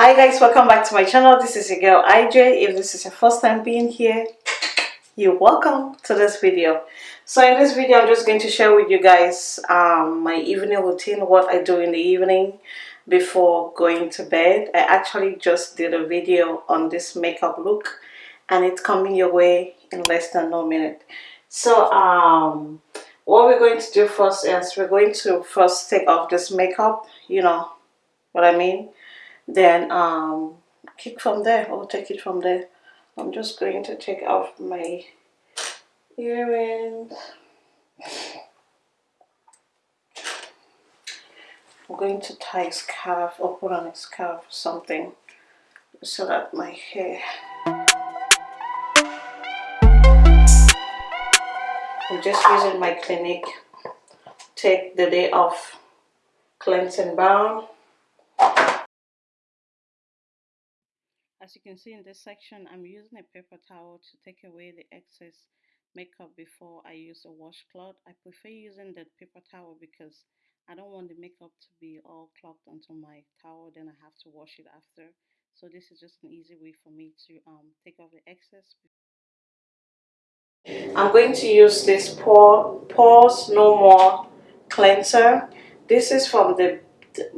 hi guys welcome back to my channel. This is your girl ij if this is your first time being here you're welcome to this video. So in this video i'm just going to share with you guys um, my evening routine what i do in the evening before going to bed. I actually just did a video on this makeup look and it's coming your way in less than no minute. So um what we're going to do first is we're going to first take off this makeup you know what i mean then um kick from there or take it from there. I'm just going to take off my earrings. I'm going to tie a scarf or put on a scarf something so that my hair i'm just using my clinique. Take the day off cleansing balm As you can see in this section, I'm using a paper towel to take away the excess makeup before I use a washcloth. I prefer using the paper towel because I don't want the makeup to be all clogged onto my towel, then I have to wash it after. So this is just an easy way for me to um, take off the excess. I'm going to use this Pore, Pores No More cleanser. This is from the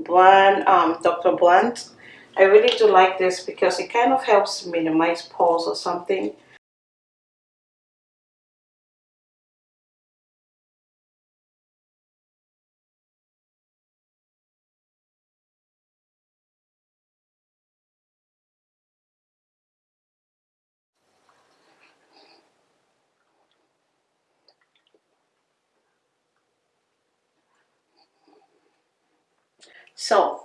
brand um, Dr. Brandt I really do like this because it kind of helps minimize pores or something. So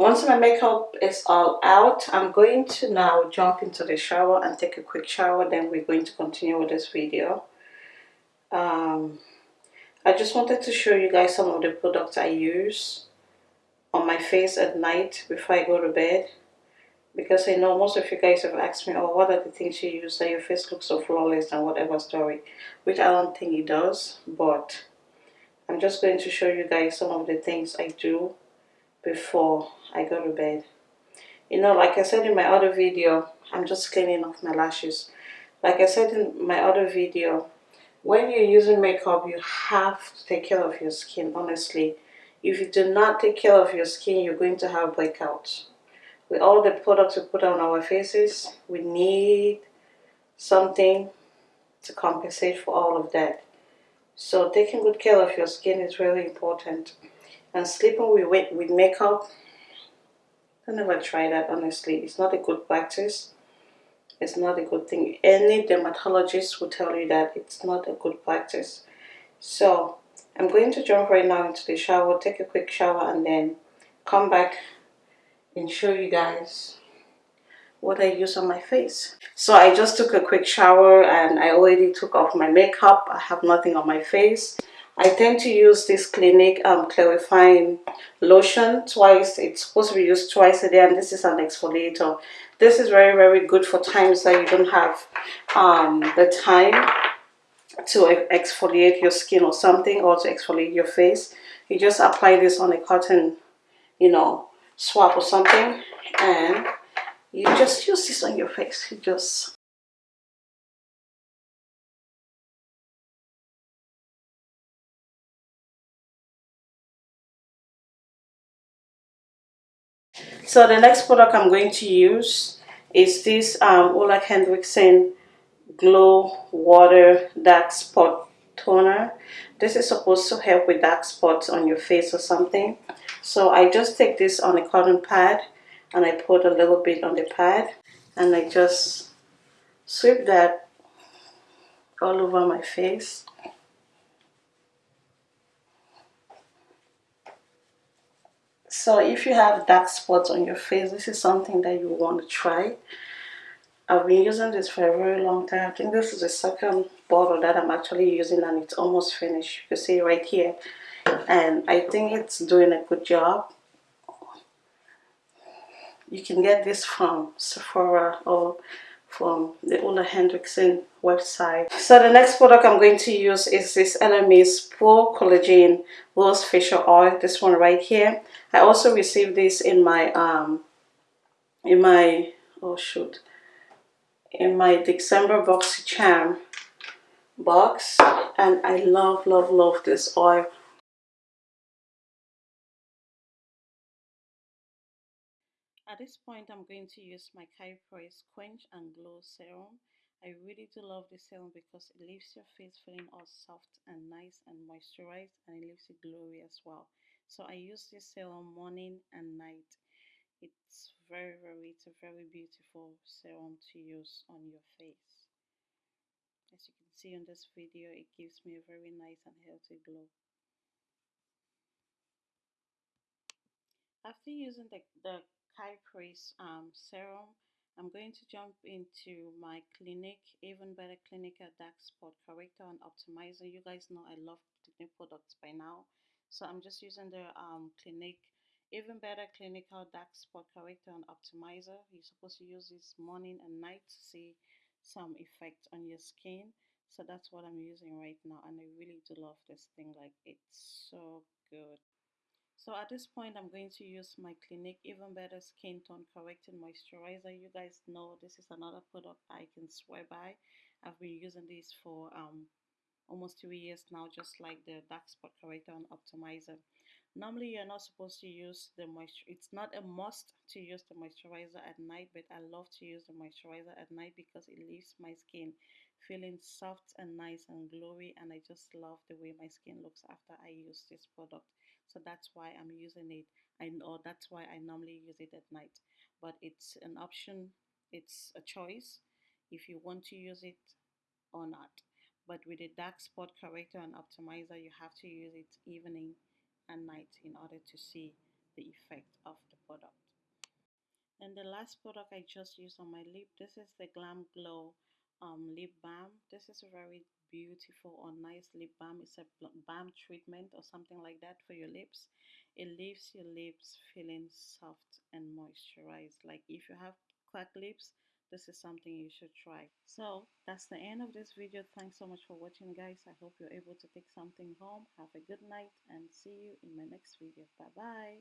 once my makeup is all out, I'm going to now jump into the shower and take a quick shower. Then we're going to continue with this video. Um, I just wanted to show you guys some of the products I use on my face at night before I go to bed. Because I know most of you guys have asked me, oh, what are the things you use that your face looks so flawless and whatever story. Which I don't think it does. But I'm just going to show you guys some of the things I do before I go to bed. You know, like I said in my other video, I'm just cleaning off my lashes. Like I said in my other video, when you're using makeup, you have to take care of your skin, honestly. If you do not take care of your skin, you're going to have breakouts. With all the products we put on our faces, we need something to compensate for all of that. So taking good care of your skin is really important. And sleeping with, with makeup I never try that honestly. It's not a good practice. It's not a good thing. Any dermatologist will tell you that it's not a good practice. So I'm going to jump right now into the shower, take a quick shower and then come back and show you guys what I use on my face. So I just took a quick shower and I already took off my makeup. I have nothing on my face. I tend to use this Clinique um, clarifying lotion twice. It's supposed to be used twice a day and this is an exfoliator. This is very, very good for times that you don't have um, the time to exfoliate your skin or something or to exfoliate your face. You just apply this on a cotton, you know, swab or something and you just use this on your face. You just So the next product I'm going to use is this um, Ole Henriksen Glow Water Dark Spot Toner. This is supposed to help with dark spots on your face or something. So I just take this on a cotton pad and I put a little bit on the pad and I just sweep that all over my face. So if you have dark spots on your face, this is something that you want to try. I've been using this for a very long time. I think this is the second bottle that I'm actually using and it's almost finished. You can see right here. And I think it's doing a good job. You can get this from Sephora or from the Ole Henriksen website. So the next product I'm going to use is this Elemis Pro Collagen Rose Facial Oil. This one right here. I also received this in my um, in my oh shoot in my December BoxyCharm box and I love love love this oil this point, I'm going to use my Kypris Quench and Glow Serum. I really do love this serum because it leaves your face feeling all soft and nice and moisturized and it leaves it glowy as well. So I use this serum morning and night. It's very, very, it's a very beautiful serum to use on your face. As you can see on this video, it gives me a very nice and healthy glow. After using the, the Kypris um, serum, I'm going to jump into my Clinique, even better Clinical Dark Spot Corrector and Optimizer. You guys know I love Clinique products by now. So I'm just using the um, Clinique, even better Clinical Dark Spot Corrector and Optimizer. You're supposed to use this morning and night to see some effect on your skin. So that's what I'm using right now. And I really do love this thing. Like it's so good. So at this point, I'm going to use my Clinique Even Better Skin Tone Correcting Moisturizer. You guys know this is another product I can swear by. I've been using this for um, almost two years now, just like the Dark Spot Corrector and Optimizer. Normally, you're not supposed to use the moisture. It's not a must to use the moisturizer at night, but I love to use the moisturizer at night because it leaves my skin feeling soft and nice and glowy and I just love the way my skin looks after I use this product so that's why I'm using it. I know that's why I normally use it at night. But it's an option. It's a choice if you want to use it or not. But with a dark spot corrector and optimizer you have to use it evening and night in order to see the effect of the product. And the last product I just used on my lip this is the Glam Glow um, lip balm. This is a very beautiful or nice lip balm. It's a balm treatment or something like that for your lips. It leaves your lips feeling soft and moisturized. Like if you have cracked lips, this is something you should try. So that's the end of this video. Thanks so much for watching guys. I hope you're able to take something home. Have a good night and see you in my next video. Bye bye.